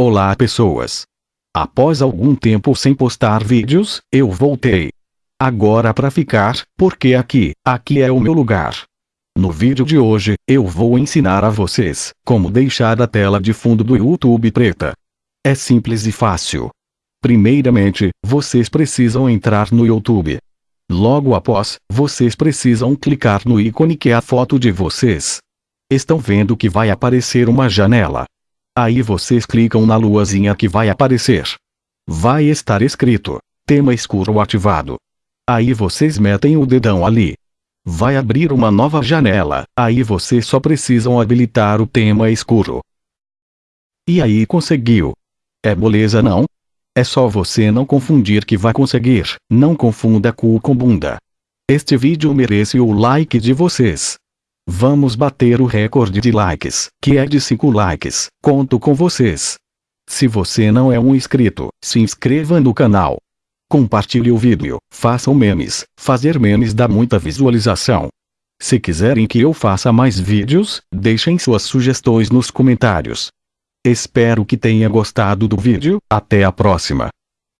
Olá pessoas! Após algum tempo sem postar vídeos, eu voltei. Agora para ficar, porque aqui, aqui é o meu lugar. No vídeo de hoje, eu vou ensinar a vocês como deixar a tela de fundo do YouTube preta. É simples e fácil. Primeiramente, vocês precisam entrar no YouTube. Logo após, vocês precisam clicar no ícone que é a foto de vocês. Estão vendo que vai aparecer uma janela. Aí vocês clicam na luazinha que vai aparecer. Vai estar escrito, tema escuro ativado. Aí vocês metem o dedão ali. Vai abrir uma nova janela, aí vocês só precisam habilitar o tema escuro. E aí conseguiu. É moleza não? É só você não confundir que vai conseguir, não confunda cu com bunda. Este vídeo merece o like de vocês. Vamos bater o recorde de likes, que é de 5 likes, conto com vocês. Se você não é um inscrito, se inscreva no canal. Compartilhe o vídeo, façam memes, fazer memes dá muita visualização. Se quiserem que eu faça mais vídeos, deixem suas sugestões nos comentários. Espero que tenha gostado do vídeo, até a próxima.